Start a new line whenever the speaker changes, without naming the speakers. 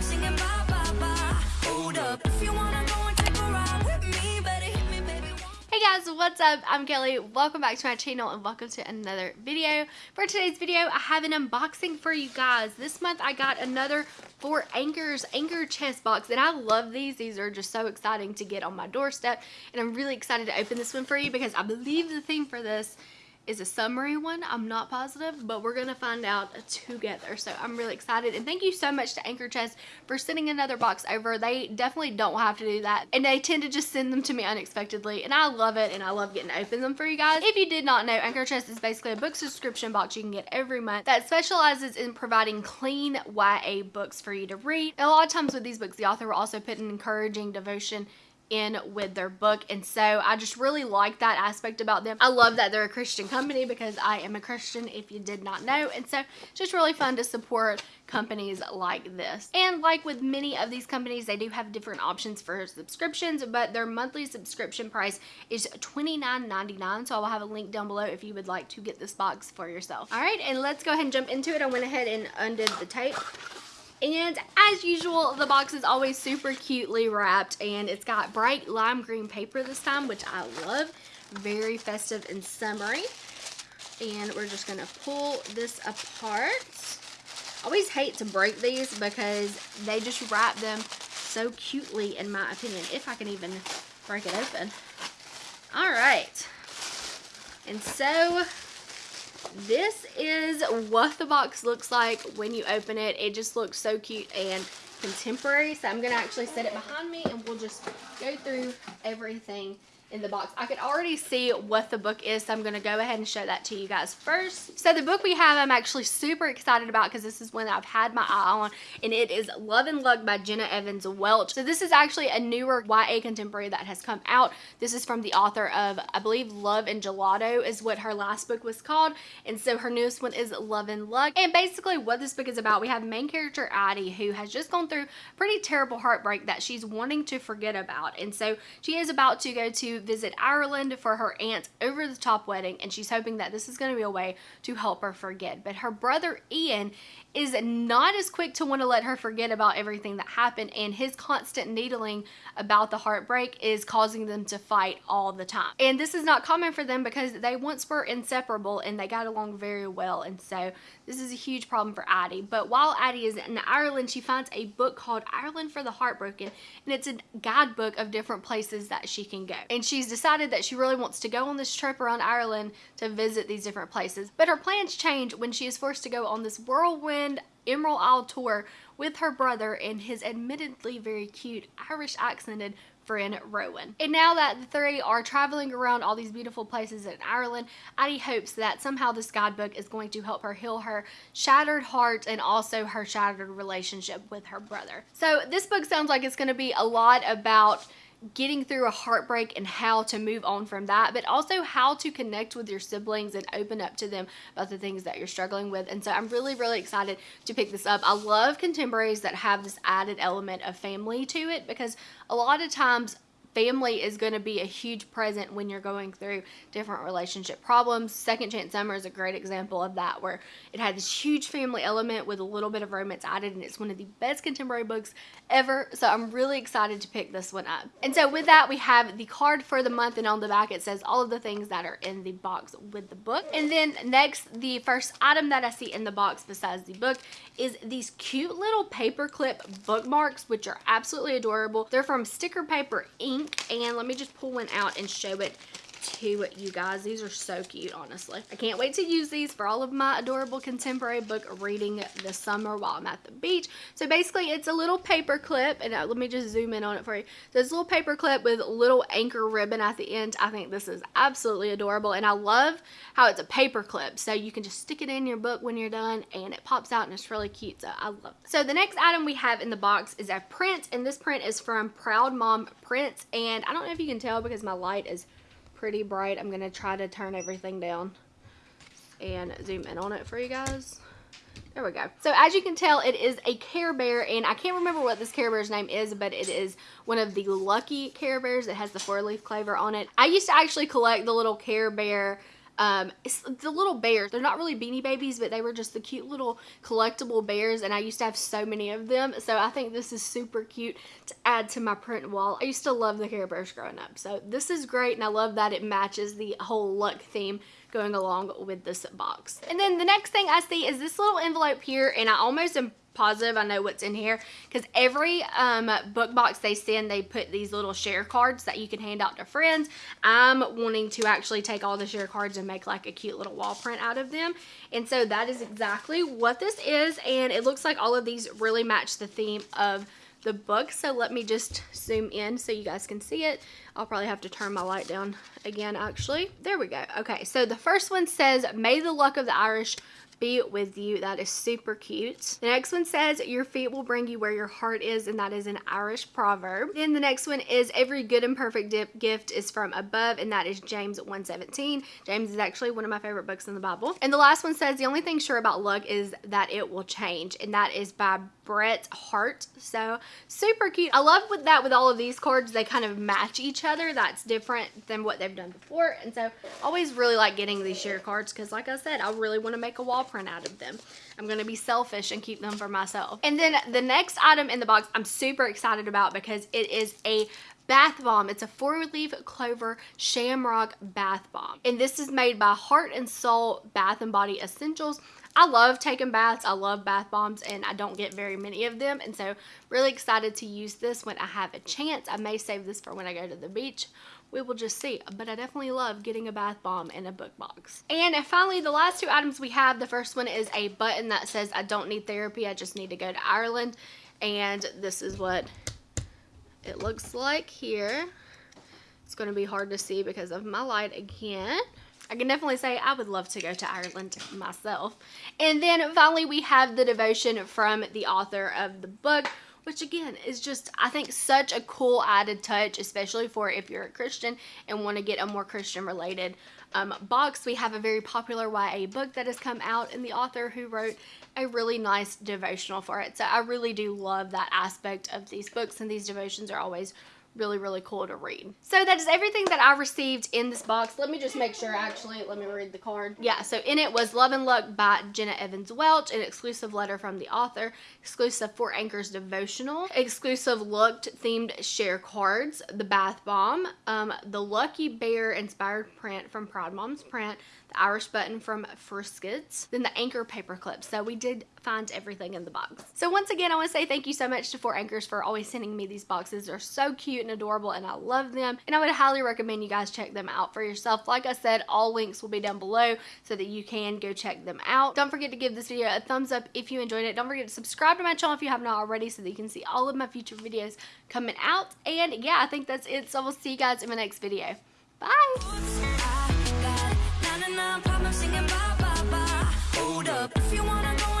Singing bye bye bye. Hold up, if you wanna go and take a ride with me, better hit me, baby.
Hey guys, what's up? I'm Kelly. Welcome back to my channel and welcome to another video. For today's video, I have an unboxing for you guys. This month I got another Four Anchors Anchor chest box and I love these. These are just so exciting to get on my doorstep and I'm really excited to open this one for you because I believe the theme for this is a summary one. I'm not positive, but we're gonna find out together. So I'm really excited. And thank you so much to Anchor Chest for sending another box over. They definitely don't have to do that. And they tend to just send them to me unexpectedly. And I love it and I love getting to open them for you guys. If you did not know, Anchor Chest is basically a book subscription box you can get every month that specializes in providing clean YA books for you to read. And a lot of times with these books, the author will also put an encouraging devotion in with their book and so I just really like that aspect about them. I love that they're a Christian company because I am a Christian if you did not know and so it's just really fun to support companies like this. And like with many of these companies they do have different options for subscriptions but their monthly subscription price is $29.99 so I will have a link down below if you would like to get this box for yourself. Alright and let's go ahead and jump into it. I went ahead and undid the tape and as usual, the box is always super cutely wrapped and it's got bright lime green paper this time, which I love. Very festive and summery. And we're just gonna pull this apart. I always hate to break these because they just wrap them so cutely in my opinion, if I can even break it open. All right. And so this is what the box looks like when you open it. It just looks so cute and contemporary. So I'm going to actually set it behind me and we'll just go through everything in the box. I could already see what the book is, so I'm going to go ahead and show that to you guys first. So the book we have, I'm actually super excited about because this is one I've had my eye on, and it is Love and Luck by Jenna Evans Welch. So this is actually a newer YA contemporary that has come out. This is from the author of, I believe, Love and Gelato is what her last book was called, and so her newest one is Love and Luck. And basically what this book is about, we have main character Addie who has just gone through pretty terrible heartbreak that she's wanting to forget about, and so she is about to go to visit Ireland for her aunt's over the top wedding and she's hoping that this is going to be a way to help her forget. But her brother Ian is not as quick to want to let her forget about everything that happened and his constant needling about the heartbreak is causing them to fight all the time. And this is not common for them because they once were inseparable and they got along very well and so this is a huge problem for Addie. But while Addie is in Ireland, she finds a book called Ireland for the Heartbroken and it's a guidebook of different places that she can go. And she's decided that she really wants to go on this trip around Ireland to visit these different places. But her plans change when she is forced to go on this whirlwind Emerald Isle tour with her brother and his admittedly very cute Irish accented friend Rowan. And now that the three are traveling around all these beautiful places in Ireland, Addie hopes that somehow this guidebook is going to help her heal her shattered heart and also her shattered relationship with her brother. So this book sounds like it's going to be a lot about getting through a heartbreak and how to move on from that, but also how to connect with your siblings and open up to them about the things that you're struggling with. And so I'm really, really excited to pick this up. I love contemporaries that have this added element of family to it because a lot of times family is going to be a huge present when you're going through different relationship problems. Second Chance Summer is a great example of that where it had this huge family element with a little bit of romance added and it's one of the best contemporary books ever. So I'm really excited to pick this one up. And so with that we have the card for the month and on the back it says all of the things that are in the box with the book. And then next the first item that I see in the box besides the book is these cute little paperclip bookmarks which are absolutely adorable. They're from Sticker Paper Ink and let me just pull one out and show it to you guys. These are so cute, honestly. I can't wait to use these for all of my adorable contemporary book reading this summer while I'm at the beach. So basically, it's a little paper clip, and uh, let me just zoom in on it for you. So it's a little paper clip with little anchor ribbon at the end. I think this is absolutely adorable, and I love how it's a paper clip. So you can just stick it in your book when you're done, and it pops out, and it's really cute. So I love it. So the next item we have in the box is a print, and this print is from Proud Mom Prints, and I don't know if you can tell because my light is pretty bright. I'm going to try to turn everything down and zoom in on it for you guys. There we go. So as you can tell, it is a Care Bear, and I can't remember what this Care Bear's name is, but it is one of the Lucky Care Bears. It has the four-leaf clover on it. I used to actually collect the little Care Bear um, it's the little bears. They're not really Beanie Babies, but they were just the cute little collectible bears, and I used to have so many of them. So I think this is super cute to add to my print wall. I used to love the Care Bears growing up, so this is great, and I love that it matches the whole luck theme going along with this box. And then the next thing I see is this little envelope here, and I almost am positive I know what's in here. Because every um, book box they send they put these little share cards that you can hand out to friends. I'm wanting to actually take all the share cards and make like a cute little wall print out of them. And so that is exactly what this is and it looks like all of these really match the theme of the book. So let me just zoom in so you guys can see it. I'll probably have to turn my light down again actually. There we go. Okay so the first one says may the luck of the Irish be with you. That is super cute. The next one says, your feet will bring you where your heart is, and that is an Irish proverb. Then the next one is, every good and perfect gift is from above, and that is James 117. James is actually one of my favorite books in the Bible. And the last one says, the only thing sure about luck is that it will change, and that is by Bret Harte. So super cute. I love with that with all of these cards, they kind of match each other. That's different than what they've done before. And so always really like getting these share cards because like I said, I really want to make a wall print out of them. I'm going to be selfish and keep them for myself. And then the next item in the box I'm super excited about because it is a bath bomb. It's a four-leaf clover shamrock bath bomb. And this is made by Heart and Soul Bath and Body Essentials. I love taking baths. I love bath bombs and I don't get very many of them. And so really excited to use this when I have a chance. I may save this for when I go to the beach we will just see. But I definitely love getting a bath bomb in a book box. And finally, the last two items we have, the first one is a button that says, I don't need therapy, I just need to go to Ireland. And this is what it looks like here. It's going to be hard to see because of my light again. I can definitely say I would love to go to Ireland myself. And then finally we have the devotion from the author of the book, which again is just I think such a cool added touch especially for if you're a Christian and want to get a more Christian related um, box. We have a very popular YA book that has come out and the author who wrote a really nice devotional for it. So I really do love that aspect of these books and these devotions are always really, really cool to read. So that is everything that I received in this box. Let me just make sure, actually, let me read the card. Yeah, so in it was Love and Luck by Jenna Evans Welch, an exclusive letter from the author, exclusive Four Anchors devotional, exclusive looked themed share cards, the bath bomb, um, the Lucky Bear inspired print from Proud Moms Print, Irish button from Friskets, then the anchor paper clip. So we did find everything in the box. So once again, I want to say thank you so much to Four Anchors for always sending me these boxes. They're so cute and adorable and I love them. And I would highly recommend you guys check them out for yourself. Like I said, all links will be down below so that you can go check them out. Don't forget to give this video a thumbs up if you enjoyed it. Don't forget to subscribe to my channel if you have not already so that you can see all of my future videos coming out. And yeah, I think that's it. So we'll see you guys in my next video. Bye!
Hold up, if you wanna go